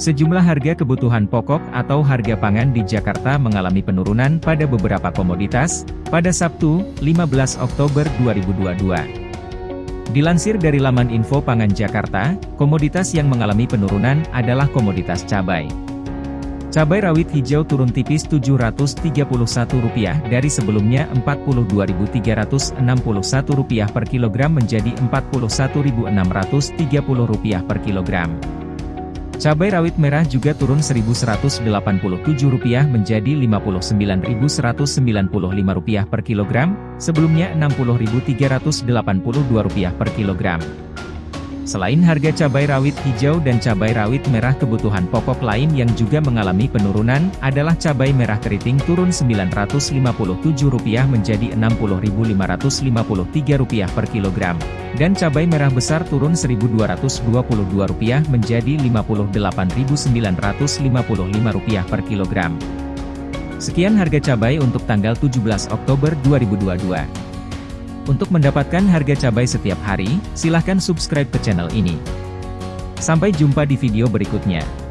Sejumlah harga kebutuhan pokok atau harga pangan di Jakarta mengalami penurunan pada beberapa komoditas, pada Sabtu, 15 Oktober 2022. Dilansir dari laman info pangan Jakarta, komoditas yang mengalami penurunan adalah komoditas cabai. Cabai rawit hijau turun tipis Rp731 dari sebelumnya Rp42.361 per kilogram menjadi Rp41.630 per kilogram. Cabai rawit merah juga turun Rp1.187 menjadi Rp59.195 per kilogram, sebelumnya Rp60.382 per kilogram. Selain harga cabai rawit hijau dan cabai rawit merah kebutuhan pokok lain yang juga mengalami penurunan, adalah cabai merah keriting turun Rp957 menjadi Rp60.553 per kilogram, dan cabai merah besar turun Rp1.222 menjadi Rp58.955 per kilogram. Sekian harga cabai untuk tanggal 17 Oktober 2022. Untuk mendapatkan harga cabai setiap hari, silahkan subscribe ke channel ini. Sampai jumpa di video berikutnya.